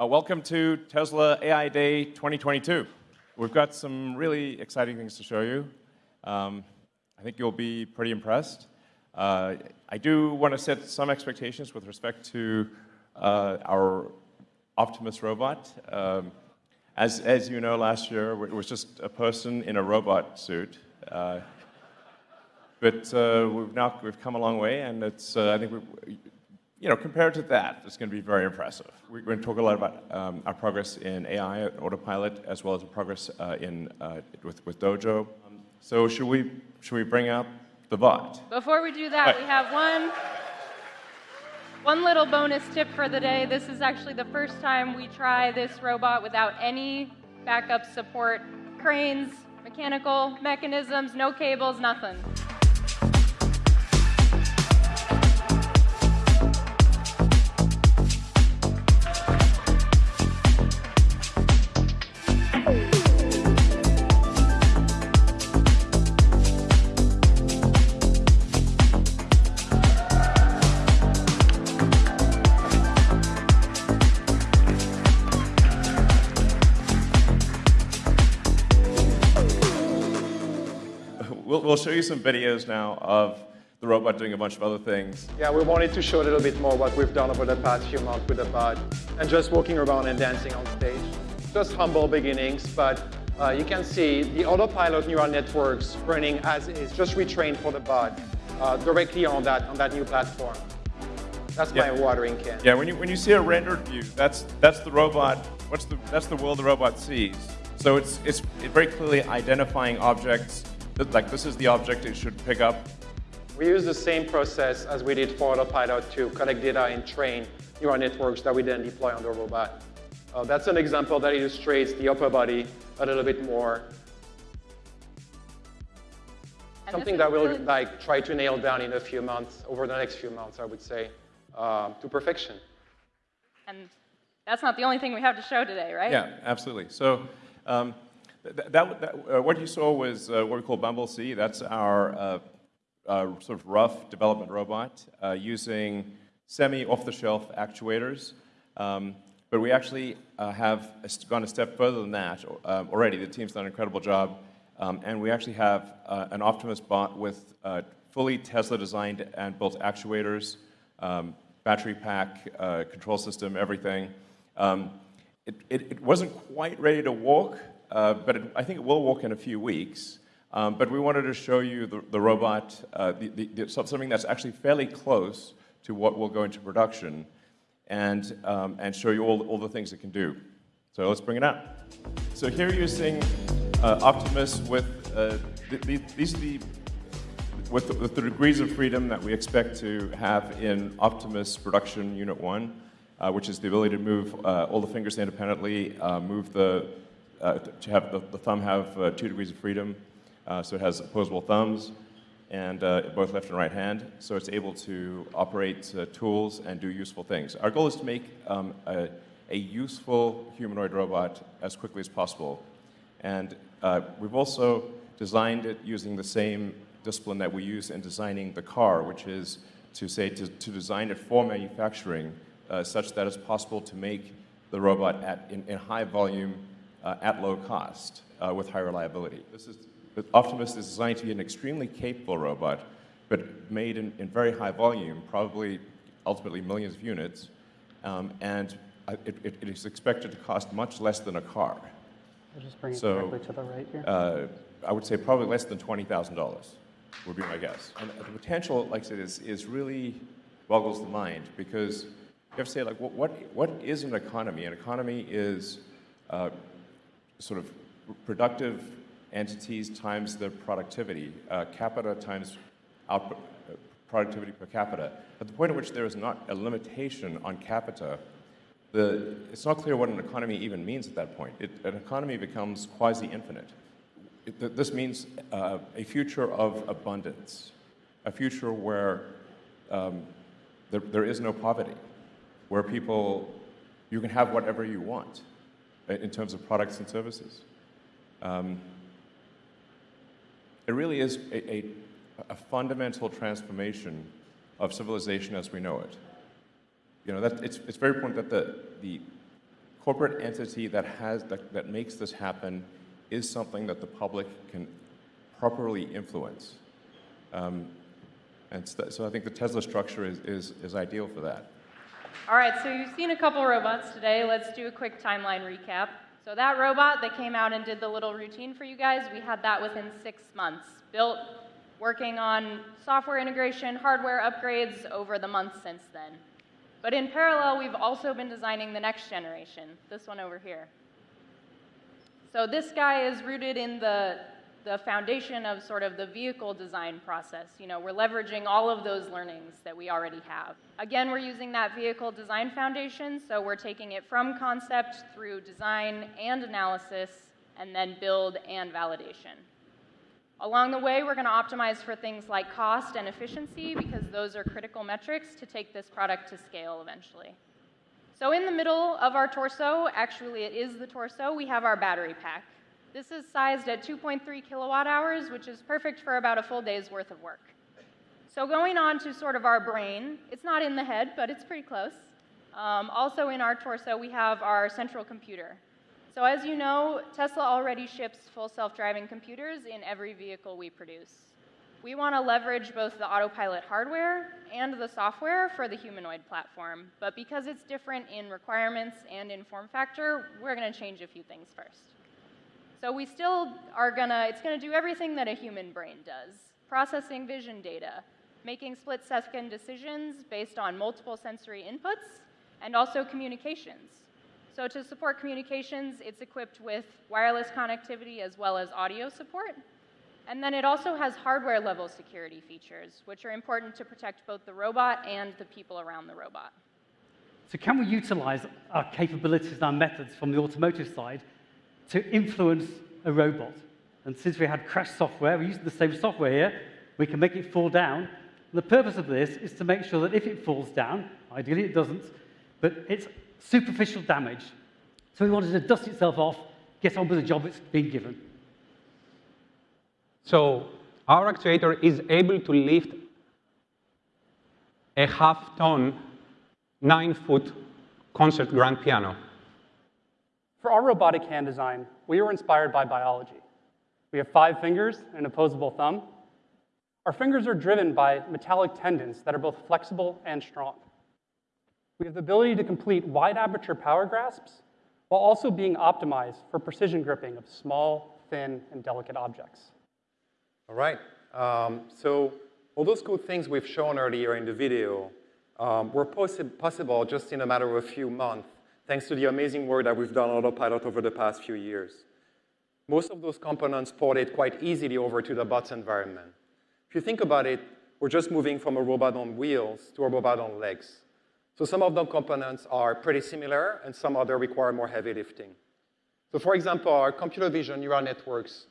Uh, welcome to Tesla AI Day 2022. We've got some really exciting things to show you. Um, I think you'll be pretty impressed. Uh, I do want to set some expectations with respect to uh, our Optimus robot. Um, as, as you know, last year it was just a person in a robot suit. Uh, but uh, we've now we've come a long way, and it's uh, I think we, you know compared to that, it's going to be very impressive. We're going to talk a lot about um, our progress in AI, autopilot, as well as progress uh, in uh, with with Dojo. Um, so should we should we bring up the bot? Before we do that, right. we have one. One little bonus tip for the day. This is actually the first time we try this robot without any backup support. Cranes, mechanical mechanisms, no cables, nothing. We'll show you some videos now of the robot doing a bunch of other things. Yeah, we wanted to show a little bit more what we've done over the past few months with the bot and just walking around and dancing on stage. Just humble beginnings, but uh, you can see the autopilot neural networks running as is, just retrained for the bot uh, directly on that, on that new platform. That's yeah. my watering can. Yeah, when you, when you see a rendered view, that's, that's the robot, what's the, that's the world the robot sees. So it's, it's very clearly identifying objects like this is the object it should pick up? We use the same process as we did for Autopilot to collect data and train neural networks that we then deploy on the robot. Uh, that's an example that illustrates the upper body a little bit more. And Something that we'll like try to nail down in a few months, over the next few months, I would say, uh, to perfection. And that's not the only thing we have to show today, right? Yeah, absolutely. So um, that, that, uh, what you saw was uh, what we call Bumble C. That's our uh, uh sort of rough development robot uh, using semi-off-the-shelf actuators. Um, but we actually have gone a step further than that already. The team's done an incredible job. Um, and we actually have an Optimus bot with fully Tesla-designed and built actuators, um, battery pack, control system, everything. Um, it, it, it wasn't quite ready to walk, uh, but it, I think it will work in a few weeks. Um, but we wanted to show you the, the robot, uh, the, the, the, something that's actually fairly close to what will go into production, and, um, and show you all, all the things it can do. So let's bring it out. So here you're seeing uh, Optimus with, uh, these are the, with the, with the degrees of freedom that we expect to have in Optimus Production Unit 1, uh, which is the ability to move uh, all the fingers independently, move the uh, to have the, the thumb have uh, two degrees of freedom. Uh, so it has opposable thumbs and uh, both left and right hand. So it's able to operate uh, tools and do useful things. Our goal is to make um, a, a, useful humanoid robot as quickly as possible. And uh, we've also designed it using the same discipline that we use in designing the car, which is to say to, to design it for manufacturing such that it's possible to make the robot at, in, in high volume uh, at low cost uh, with high reliability. This is, Optimus is designed to be an extremely capable robot, but made in, in very high volume, probably ultimately millions of units, um, and it, it, it is expected to cost much less than a car. I'll just bring it so, directly to the right here. Uh, I would say probably less than $20,000 would be my guess. And the potential, like I said, is, is really boggles the mind because you have to say, like, what, what, what is an economy? An economy is uh, sort of productive entities times their productivity, uh, capita times output, uh, productivity per capita. At the point at which there is not a limitation on capita, the, it's not clear what an economy even means at that point. It, an economy becomes quasi-infinite. This means uh, a future of abundance, a future where um, there, there is no poverty, where people, you can have whatever you want in terms of products and services. Um, it really is a, a, a, fundamental transformation of civilization as we know it. You know, that, it's, it's very important that the, the, corporate entity that has that, that makes this happen is something that the public can properly influence. Um, and so I think the Tesla structure is, is, is ideal for that. All right, so you've seen a couple robots today. Let's do a quick timeline recap. So that robot that came out and did the little routine for you guys, we had that within six months. Built, working on software integration, hardware upgrades over the months since then. But in parallel, we've also been designing the next generation, this one over here. So this guy is rooted in the, the foundation of sort of the vehicle design process. You know, we're leveraging all of those learnings that we already have. Again, we're using that vehicle design foundation, so we're taking it from concept through design and analysis, and then build and validation. Along the way, we're going to optimize for things like cost and efficiency because those are critical metrics to take this product to scale eventually. So in the middle of our torso, actually it is the torso, we have our battery pack. This is sized at 2.3 kilowatt hours, which is perfect for about a full day's worth of work. So going on to sort of our brain, it's not in the head, but it's pretty close. Um, also in our torso, we have our central computer. So as you know, Tesla already ships full self-driving computers in every vehicle we produce. We want to leverage both the autopilot hardware and the software for the humanoid platform, but because it's different in requirements and in form factor, we're going to change a few things first. So we still are to, it's to do everything that a human brain does, processing vision data, making split-second decisions based on multiple sensory inputs, and also communications. So to support communications, it's equipped with wireless connectivity as well as audio support. And then it also has hardware level security features, which are important to protect both the robot and the people around the robot. So can we utilize our capabilities and our methods from the automotive side to influence a robot? And since we had crash software, we're using the same software here, we can make it fall down. The purpose of this is to make sure that if it falls down, ideally it doesn't, but it's superficial damage. So we wanted to dust itself off, get on with the job it's been given. So our actuator is able to lift a half-ton, nine-foot concert grand piano. For our robotic hand design, we were inspired by biology. We have five fingers and an opposable thumb. Our fingers are driven by metallic tendons that are both flexible and strong. We have the ability to complete wide aperture power grasps while also being optimized for precision gripping of small, thin, and delicate objects. All right. Um, so all those cool things we've shown earlier in the video um, were possi possible just in a matter of a few months, thanks to the amazing work that we've done on Autopilot over the past few years. Most of those components ported quite easily over to the bots environment. If you think about it, we're just moving from a robot on wheels to a robot on legs. So some of the components are pretty similar, and some other require more heavy lifting. So for example, our computer vision neural networks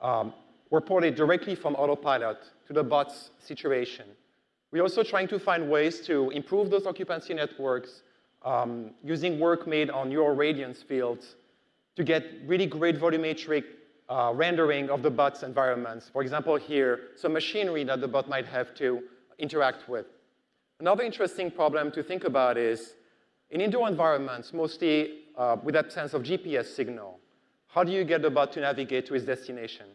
um, were ported directly from autopilot to the bot's situation. We're also trying to find ways to improve those occupancy networks um, using work made on neural radiance fields to get really great volumetric uh, rendering of the bot's environments. For example, here, some machinery that the bot might have to interact with. Another interesting problem to think about is, in indoor environments, mostly uh, with that sense of GPS signal, how do you get the bot to navigate to its destination?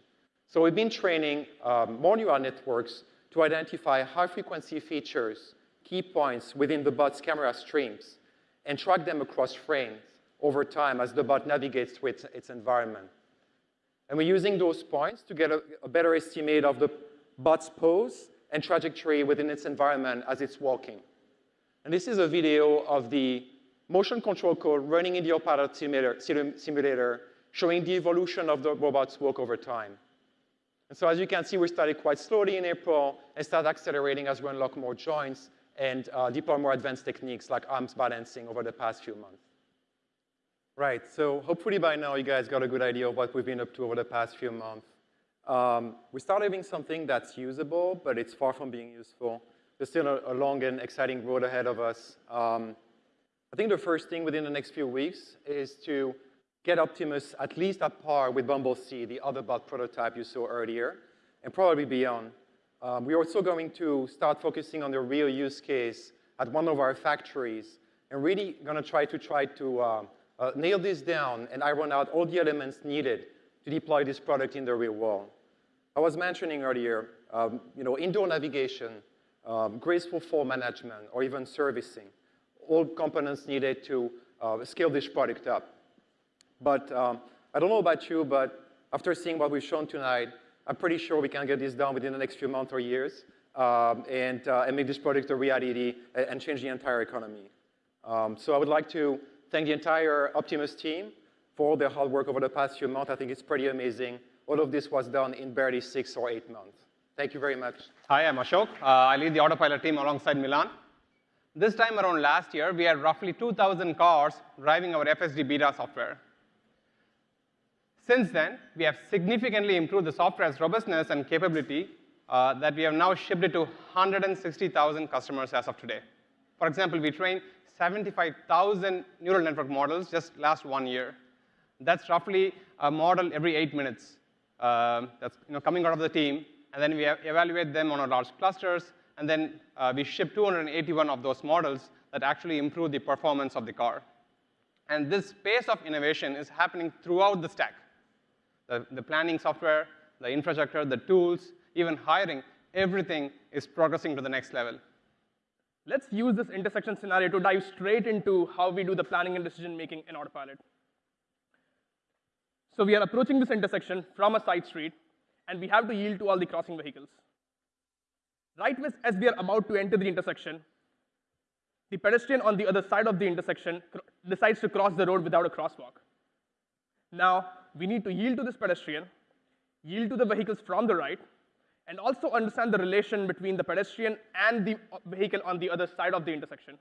So we've been training um, more neural networks to identify high-frequency features, key points within the bot's camera streams, and track them across frames over time as the bot navigates through its, its environment. And we're using those points to get a, a better estimate of the bot's pose and trajectory within its environment as it's walking. And this is a video of the motion control code running in the Autopilot simulator, simulator showing the evolution of the robot's walk over time. And so as you can see, we started quite slowly in April and started accelerating as we unlock more joints and uh, deploy more advanced techniques like arms balancing over the past few months. Right, so hopefully by now you guys got a good idea of what we've been up to over the past few months. Um, we started having something that's usable, but it's far from being useful. There's still a, a long and exciting road ahead of us. Um, I think the first thing within the next few weeks is to get Optimus at least at par with Bumble C, the other bot prototype you saw earlier, and probably beyond. Um, we're also going to start focusing on the real use case at one of our factories and really going to try to try to uh, uh, nail this down and iron out all the elements needed to deploy this product in the real world. I was mentioning earlier, um, you know, indoor navigation, um, graceful fall management, or even servicing, all components needed to uh, scale this product up. But um, I don't know about you, but after seeing what we've shown tonight, I'm pretty sure we can get this done within the next few months or years um, and, uh, and make this product a reality and, and change the entire economy. Um, so I would like to thank the entire Optimus team for all their hard work over the past few months. I think it's pretty amazing. All of this was done in barely six or eight months. Thank you very much. Hi, I'm Ashok. Uh, I lead the autopilot team alongside Milan. This time around last year, we had roughly 2,000 cars driving our FSD beta software. Since then, we have significantly improved the software's robustness and capability uh, that we have now shipped it to 160,000 customers as of today. For example, we trained 75,000 neural network models just last one year. That's roughly a model every eight minutes. Uh, that's you know, coming out of the team, and then we evaluate them on our large clusters, and then uh, we ship 281 of those models that actually improve the performance of the car. And this pace of innovation is happening throughout the stack. The, the planning software, the infrastructure, the tools, even hiring, everything is progressing to the next level. Let's use this intersection scenario to dive straight into how we do the planning and decision making in Autopilot. So we are approaching this intersection from a side street, and we have to yield to all the crossing vehicles. Right as we are about to enter the intersection, the pedestrian on the other side of the intersection decides to cross the road without a crosswalk. Now, we need to yield to this pedestrian, yield to the vehicles from the right, and also understand the relation between the pedestrian and the vehicle on the other side of the intersection.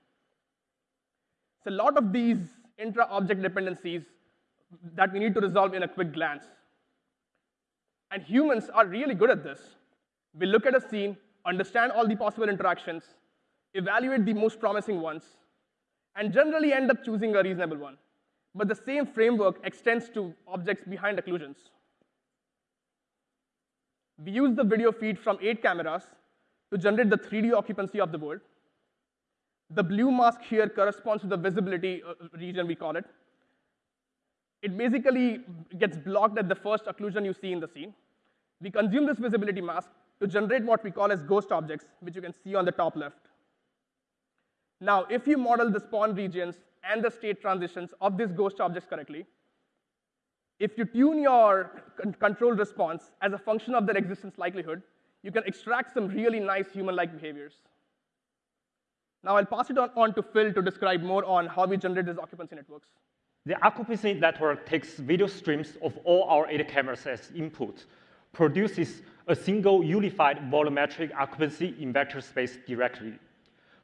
So a lot of these intra-object dependencies that we need to resolve in a quick glance. And humans are really good at this. We look at a scene, understand all the possible interactions, evaluate the most promising ones, and generally end up choosing a reasonable one. But the same framework extends to objects behind occlusions. We use the video feed from eight cameras to generate the 3D occupancy of the world. The blue mask here corresponds to the visibility uh, region, we call it. It basically gets blocked at the first occlusion you see in the scene. We consume this visibility mask to generate what we call as ghost objects, which you can see on the top left. Now, if you model the spawn regions and the state transitions of these ghost objects correctly, if you tune your control response as a function of their existence likelihood, you can extract some really nice human-like behaviors. Now I'll pass it on, on to Phil to describe more on how we generate these occupancy networks. The occupancy network takes video streams of all our eight cameras as input, produces a single unified volumetric occupancy in vector space directly.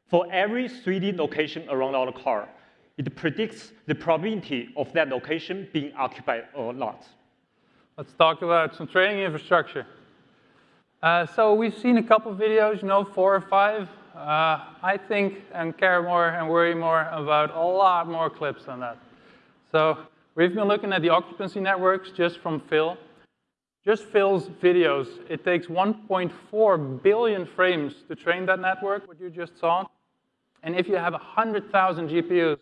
For every 3D location around our car, it predicts the probability of that location being occupied or not. Let's talk about some training infrastructure. Uh, so we've seen a couple videos, you know, four or five. Uh, I think and care more and worry more about a lot more clips than that. So we've been looking at the occupancy networks just from Phil. Just Phil's videos, it takes 1.4 billion frames to train that network, what you just saw. And if you have 100,000 GPUs,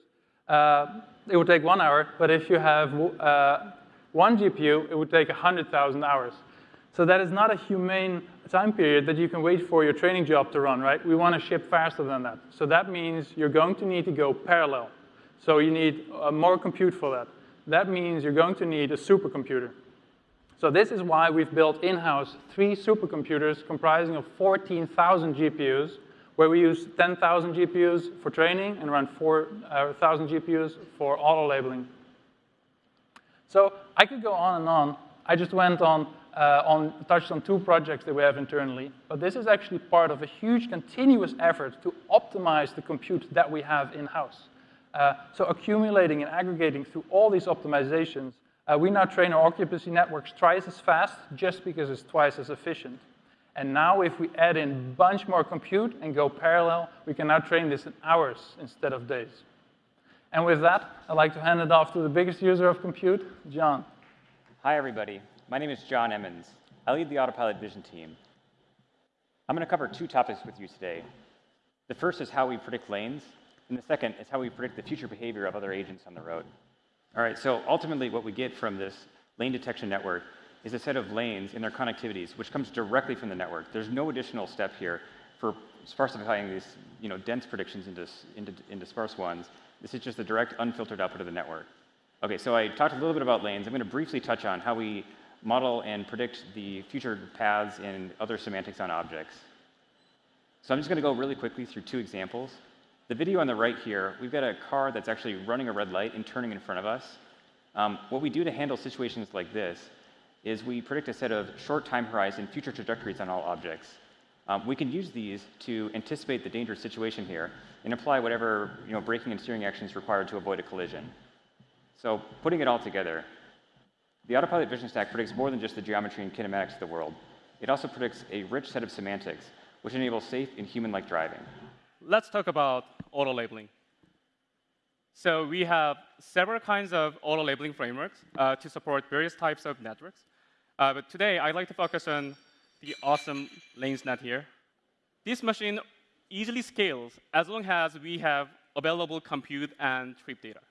uh, it would take one hour, but if you have uh, one GPU, it would take 100,000 hours. So that is not a humane time period that you can wait for your training job to run, right? We want to ship faster than that. So that means you're going to need to go parallel. So you need uh, more compute for that. That means you're going to need a supercomputer. So this is why we've built in-house three supercomputers comprising of 14,000 GPUs where we use 10,000 GPUs for training and around 4,000 uh, GPUs for auto labeling. So I could go on and on. I just went on, uh, on, touched on two projects that we have internally, but this is actually part of a huge continuous effort to optimize the compute that we have in-house. Uh, so accumulating and aggregating through all these optimizations, uh, we now train our occupancy networks twice as fast just because it's twice as efficient. And now if we add in a bunch more compute and go parallel, we can now train this in hours instead of days. And with that, I'd like to hand it off to the biggest user of compute, John. Hi, everybody. My name is John Emmons. I lead the Autopilot Vision team. I'm going to cover two topics with you today. The first is how we predict lanes, and the second is how we predict the future behavior of other agents on the road. All right, so ultimately what we get from this lane detection network is a set of lanes and their connectivities, which comes directly from the network. There's no additional step here for sparsifying these you know, dense predictions into, into, into sparse ones. This is just the direct unfiltered output of the network. Okay, so I talked a little bit about lanes. I'm going to briefly touch on how we model and predict the future paths and other semantics on objects. So I'm just going to go really quickly through two examples. The video on the right here, we've got a car that's actually running a red light and turning in front of us. Um, what we do to handle situations like this is we predict a set of short time horizon future trajectories on all objects. Um, we can use these to anticipate the dangerous situation here and apply whatever you know, braking and steering actions required to avoid a collision. So putting it all together, the Autopilot Vision Stack predicts more than just the geometry and kinematics of the world. It also predicts a rich set of semantics, which enables safe and human-like driving. Let's talk about auto labeling. So we have several kinds of auto labeling frameworks uh, to support various types of networks. Uh, but today, I'd like to focus on the awesome LanesNet here. This machine easily scales as long as we have available compute and trip data.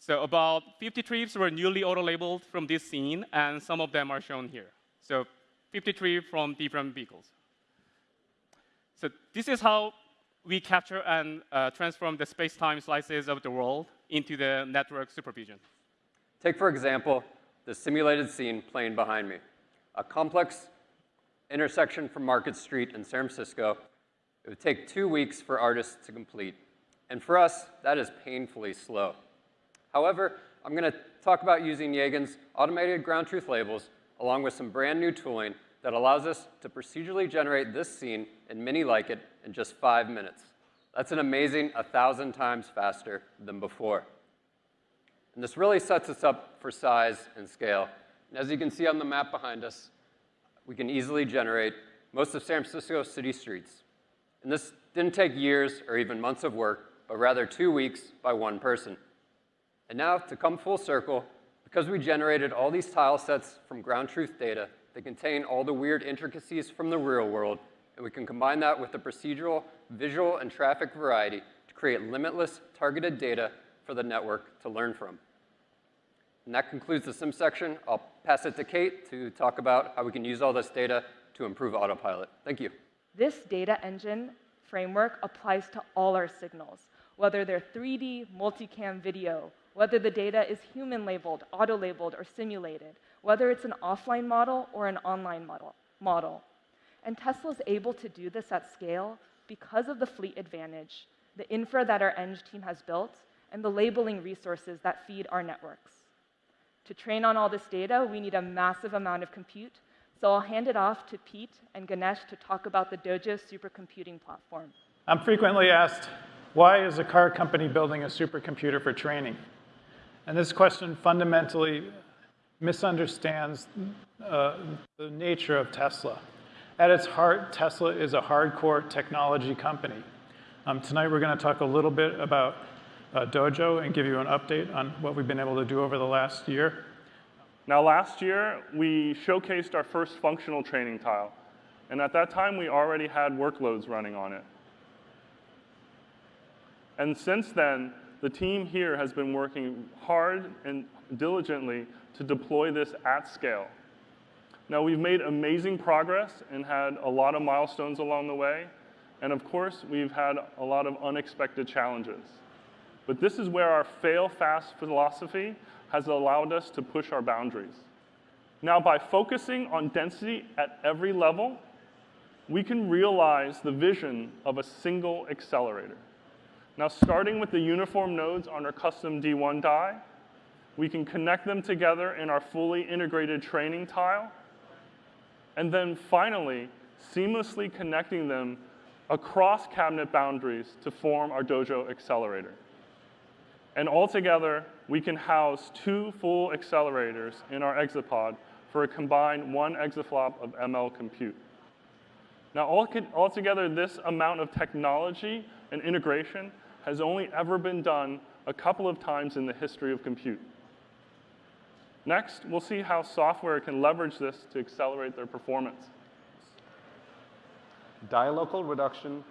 So about 50 trips were newly auto-labeled from this scene, and some of them are shown here. So 53 from different vehicles. So this is how we capture and uh, transform the space-time slices of the world into the network supervision. Take, for example, the simulated scene playing behind me. A complex intersection from Market Street in San Francisco. It would take two weeks for artists to complete. And for us, that is painfully slow. However, I'm going to talk about using Yagen's automated ground truth labels along with some brand new tooling that allows us to procedurally generate this scene and many like it in just five minutes. That's an amazing 1,000 times faster than before. And this really sets us up for size and scale. And as you can see on the map behind us, we can easily generate most of San Francisco city streets. And this didn't take years or even months of work, but rather two weeks by one person. And now, to come full circle, because we generated all these tile sets from ground truth data that contain all the weird intricacies from the real world, and we can combine that with the procedural, visual, and traffic variety to create limitless targeted data for the network to learn from. And that concludes the sim section. I'll pass it to Kate to talk about how we can use all this data to improve autopilot. Thank you. This data engine framework applies to all our signals, whether they're 3D, multicam video, whether the data is human labeled, auto labeled, or simulated, whether it's an offline model or an online model. model. And Tesla is able to do this at scale because of the fleet advantage, the infra that our Eng team has built, and the labeling resources that feed our networks. To train on all this data, we need a massive amount of compute, so I'll hand it off to Pete and Ganesh to talk about the Dojo supercomputing platform. I'm frequently asked, why is a car company building a supercomputer for training? And this question fundamentally misunderstands uh, the nature of Tesla. At its heart, Tesla is a hardcore technology company. Um, tonight we're going to talk a little bit about uh, Dojo and give you an update on what we've been able to do over the last year. Now last year, we showcased our first functional training tile. And at that time, we already had workloads running on it. And since then, the team here has been working hard and diligently to deploy this at scale. Now, we've made amazing progress and had a lot of milestones along the way. And of course, we've had a lot of unexpected challenges. But this is where our fail fast philosophy has allowed us to push our boundaries. Now, by focusing on density at every level, we can realize the vision of a single accelerator. Now, starting with the uniform nodes on our custom D1 die, we can connect them together in our fully integrated training tile, and then finally, seamlessly connecting them across cabinet boundaries to form our Dojo accelerator. And altogether, we can house two full accelerators in our exapod for a combined one exaflop of ML compute. Now, altogether, this amount of technology and integration has only ever been done a couple of times in the history of compute. Next, we'll see how software can leverage this to accelerate their performance. Die local reduction,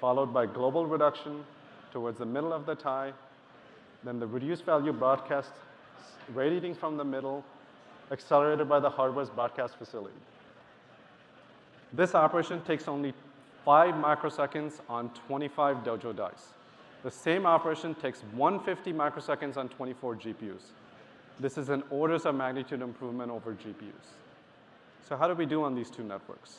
followed by global reduction towards the middle of the tile, then the reduced value broadcast radiating from the middle, accelerated by the hardware's broadcast facility. This operation takes only 5 microseconds on 25 Dojo dice. The same operation takes 150 microseconds on 24 GPUs. This is an orders of magnitude improvement over GPUs. So how do we do on these two networks?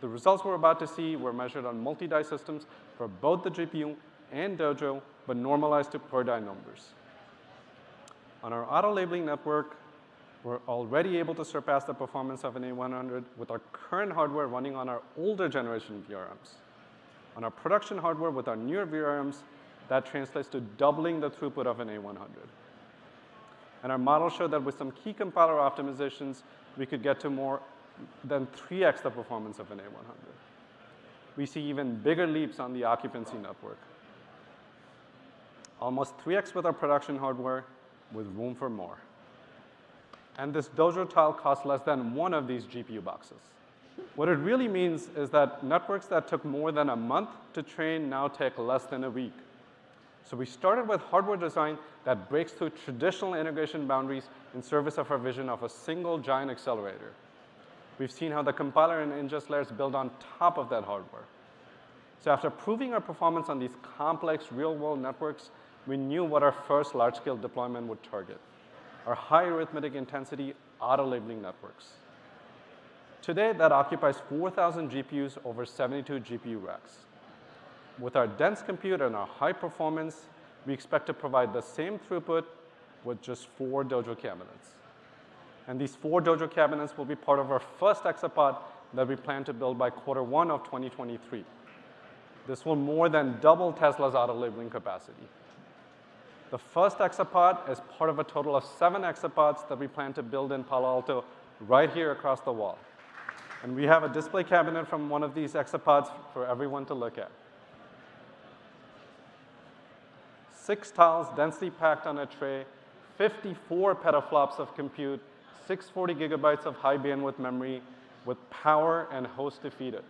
The results we're about to see were measured on multi-die systems for both the GPU and Dojo, but normalized to per die numbers. On our auto labeling network, we're already able to surpass the performance of an A100 with our current hardware running on our older generation VRMs. On our production hardware with our newer VRMs, that translates to doubling the throughput of an A100. And our model showed that with some key compiler optimizations, we could get to more than 3x the performance of an A100. We see even bigger leaps on the occupancy network. Almost 3x with our production hardware with room for more. And this Dojo tile costs less than one of these GPU boxes. What it really means is that networks that took more than a month to train now take less than a week. So we started with hardware design that breaks through traditional integration boundaries in service of our vision of a single giant accelerator. We've seen how the compiler and ingest layers build on top of that hardware. So after proving our performance on these complex real-world networks, we knew what our first large-scale deployment would target, our high arithmetic intensity auto-labeling networks. Today, that occupies 4,000 GPUs over 72 GPU racks. With our dense compute and our high performance, we expect to provide the same throughput with just four Dojo cabinets. And these four Dojo cabinets will be part of our first Exapod that we plan to build by quarter one of 2023. This will more than double Tesla's auto labeling capacity. The first Exapod is part of a total of seven Exapods that we plan to build in Palo Alto right here across the wall. And we have a display cabinet from one of these Exapods for everyone to look at. Six tiles densely packed on a tray, 54 petaflops of compute, 640 gigabytes of high bandwidth memory with power and host to feed it.